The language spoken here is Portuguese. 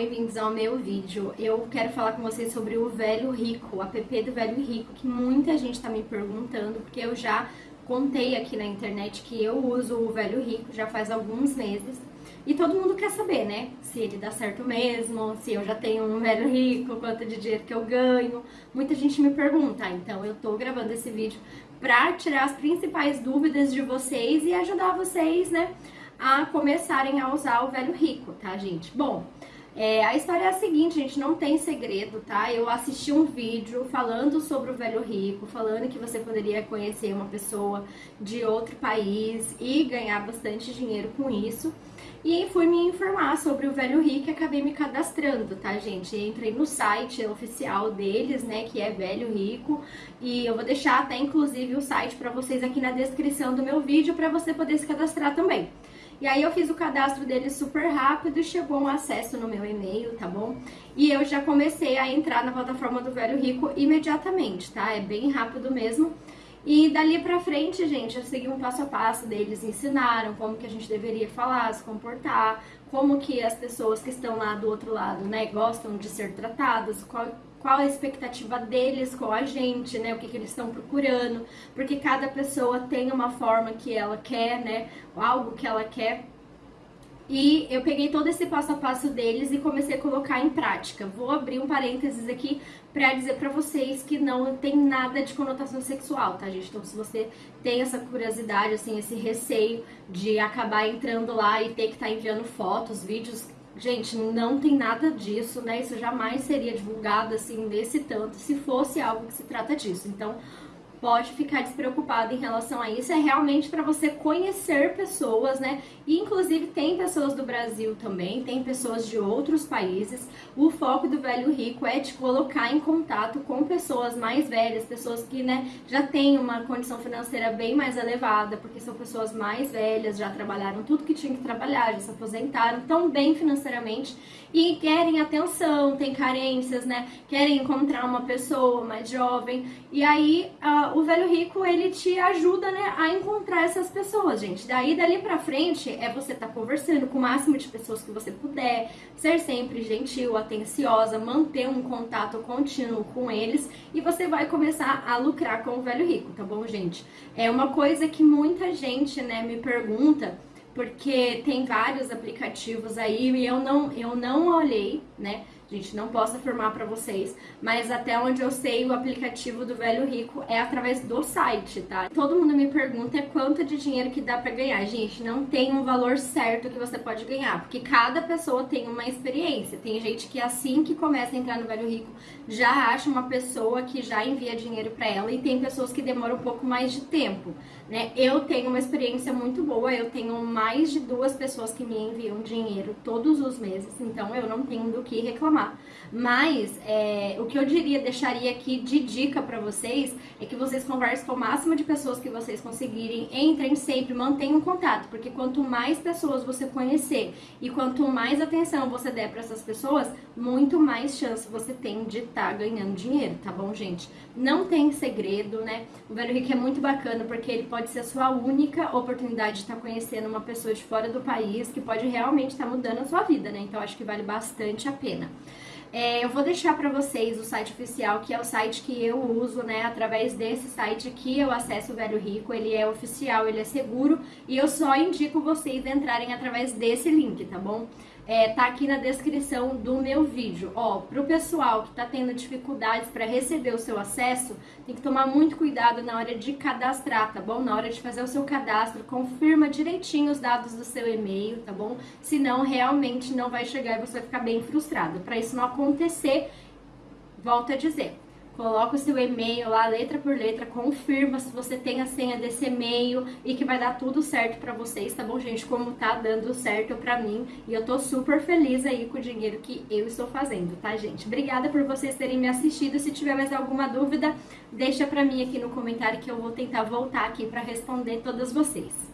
bem-vindos ao meu vídeo. Eu quero falar com vocês sobre o Velho Rico, o app do Velho Rico, que muita gente está me perguntando, porque eu já contei aqui na internet que eu uso o Velho Rico já faz alguns meses. E todo mundo quer saber, né? Se ele dá certo mesmo, se eu já tenho um velho rico, quanto de dinheiro que eu ganho. Muita gente me pergunta, então eu tô gravando esse vídeo pra tirar as principais dúvidas de vocês e ajudar vocês, né, a começarem a usar o velho rico, tá, gente? Bom, é, a história é a seguinte, gente, não tem segredo, tá? Eu assisti um vídeo falando sobre o velho rico, falando que você poderia conhecer uma pessoa de outro país e ganhar bastante dinheiro com isso. E fui me informar sobre o Velho Rico e acabei me cadastrando, tá, gente? Entrei no site oficial deles, né, que é Velho Rico, e eu vou deixar até inclusive o site para vocês aqui na descrição do meu vídeo para você poder se cadastrar também. E aí eu fiz o cadastro dele super rápido e chegou um acesso no meu e-mail, tá bom? E eu já comecei a entrar na plataforma do Velho Rico imediatamente, tá? É bem rápido mesmo. E dali pra frente, gente, eu segui um passo a passo deles, ensinaram como que a gente deveria falar, se comportar, como que as pessoas que estão lá do outro lado, né, gostam de ser tratadas, qual, qual a expectativa deles com a gente, né? O que, que eles estão procurando, porque cada pessoa tem uma forma que ela quer, né? Algo que ela quer. E eu peguei todo esse passo a passo deles e comecei a colocar em prática. Vou abrir um parênteses aqui para dizer para vocês que não tem nada de conotação sexual, tá, gente? Então, se você tem essa curiosidade, assim, esse receio de acabar entrando lá e ter que estar tá enviando fotos, vídeos Gente, não tem nada disso, né? Isso jamais seria divulgado assim desse tanto se fosse algo que se trata disso. Então, pode ficar despreocupado em relação a isso. É realmente para você conhecer pessoas, né? E inclusive tem pessoas do Brasil também, tem pessoas de outros países. O foco do Velho Rico é te colocar em contato com pessoas mais velhas, pessoas que, né, já têm uma condição financeira bem mais elevada, porque são pessoas mais velhas, já trabalharam tudo que tinham que trabalhar, já se aposentaram, tão bem financeiramente e querem atenção, têm carências, né? Querem encontrar uma pessoa mais jovem. E aí, o velho rico, ele te ajuda, né, a encontrar essas pessoas, gente. Daí, dali pra frente, é você tá conversando com o máximo de pessoas que você puder, ser sempre gentil, atenciosa, manter um contato contínuo com eles e você vai começar a lucrar com o velho rico, tá bom, gente? É uma coisa que muita gente, né, me pergunta, porque tem vários aplicativos aí e eu não, eu não olhei, né, Gente, não posso afirmar para vocês, mas até onde eu sei, o aplicativo do Velho Rico é através do site, tá? Todo mundo me pergunta quanto de dinheiro que dá para ganhar. Gente, não tem um valor certo que você pode ganhar, porque cada pessoa tem uma experiência. Tem gente que assim que começa a entrar no Velho Rico já acha uma pessoa que já envia dinheiro para ela e tem pessoas que demoram um pouco mais de tempo, né? Eu tenho uma experiência muito boa, eu tenho mais de duas pessoas que me enviam dinheiro todos os meses, então eu não tenho do que reclamar reclamar. Mas é, o que eu diria, deixaria aqui de dica para vocês é que vocês conversem com o máximo de pessoas que vocês conseguirem, entrem sempre, mantenham contato, porque quanto mais pessoas você conhecer e quanto mais atenção você der para essas pessoas, muito mais chance você tem de estar tá ganhando dinheiro, tá bom, gente? Não tem segredo, né? O Velho Rico é muito bacana porque ele pode ser a sua única oportunidade de estar tá conhecendo uma pessoa de fora do país que pode realmente estar tá mudando a sua vida, né? Então acho que vale bastante a pena. É, eu vou deixar para vocês o site oficial, que é o site que eu uso, né? Através desse site aqui eu acesso o Velho Rico, ele é oficial, ele é seguro e eu só indico vocês entrarem através desse link, tá bom? É, tá aqui na descrição do meu vídeo. Ó, pro pessoal que tá tendo dificuldades para receber o seu acesso, tem que tomar muito cuidado na hora de cadastrar, tá bom? Na hora de fazer o seu cadastro, confirma direitinho os dados do seu e-mail, tá bom? Senão realmente não vai chegar e você vai ficar bem frustrado. Para isso não acontecer, volto a dizer, coloca o seu e-mail lá, letra por letra, confirma se você tem a senha desse e-mail e que vai dar tudo certo pra vocês, tá bom, gente? Como tá dando certo pra mim e eu tô super feliz aí com o dinheiro que eu estou fazendo, tá, gente? Obrigada por vocês terem me assistido. Se tiver mais alguma dúvida, deixa pra mim aqui no comentário que eu vou tentar voltar aqui pra responder todas vocês.